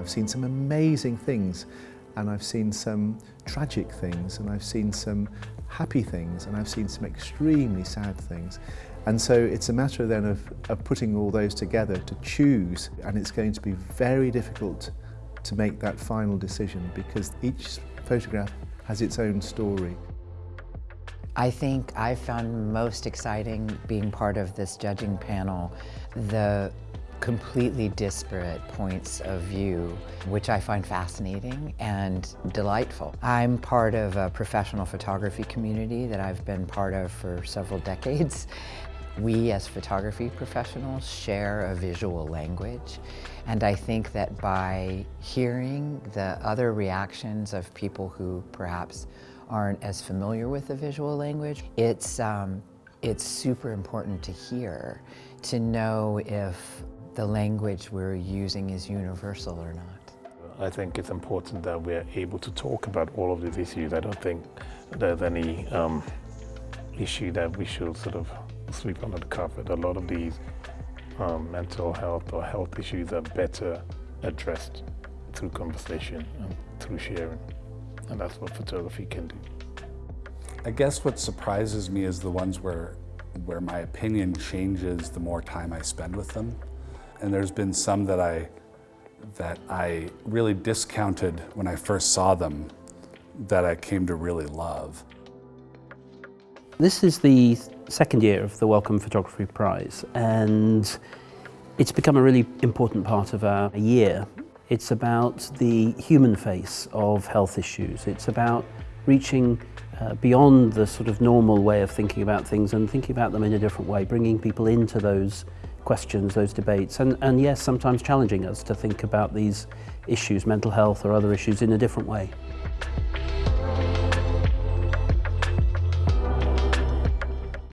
I've seen some amazing things and I've seen some tragic things and I've seen some happy things and I've seen some extremely sad things. And so it's a matter then of, of putting all those together to choose and it's going to be very difficult to make that final decision because each photograph has its own story. I think I found most exciting being part of this judging panel the completely disparate points of view, which I find fascinating and delightful. I'm part of a professional photography community that I've been part of for several decades. We as photography professionals share a visual language and I think that by hearing the other reactions of people who perhaps aren't as familiar with the visual language, it's, um, it's super important to hear, to know if the language we're using is universal or not. I think it's important that we're able to talk about all of these issues. I don't think there's any um, issue that we should sort of sweep under the carpet. A lot of these um, mental health or health issues are better addressed through conversation and through sharing. And that's what photography can do. I guess what surprises me is the ones where, where my opinion changes the more time I spend with them. And there's been some that I, that I really discounted when I first saw them that I came to really love. This is the second year of the Wellcome Photography Prize and it's become a really important part of our year. It's about the human face of health issues. It's about reaching uh, beyond the sort of normal way of thinking about things and thinking about them in a different way, bringing people into those questions, those debates, and, and yes, sometimes challenging us to think about these issues, mental health or other issues, in a different way.